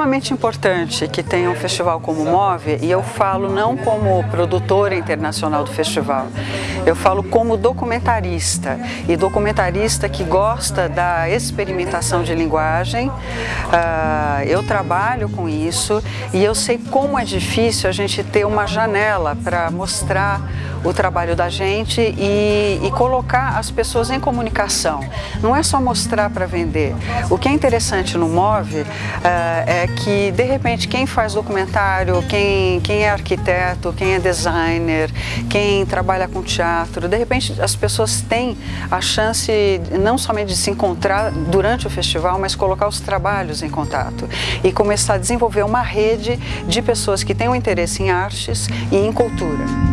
extremamente importante que tenha um festival como o Move, e eu falo não como produtora internacional do festival, eu falo como documentarista, e documentarista que gosta da experimentação de linguagem, uh, eu trabalho com isso e eu sei como é difícil a gente ter uma janela para mostrar o trabalho da gente e, e, colocar as pessoas em comunicação. Não é só mostrar para vender. O que é interessante no Move uh, é que, de repente, quem faz documentário, quem, quem é arquiteto, quem é designer, quem trabalha com teatro, de repente as pessoas têm a chance não somente de se encontrar durante o festival, mas colocar os trabalhos em contato e começar a desenvolver uma rede de pessoas que têm um interesse em artes e em cultura.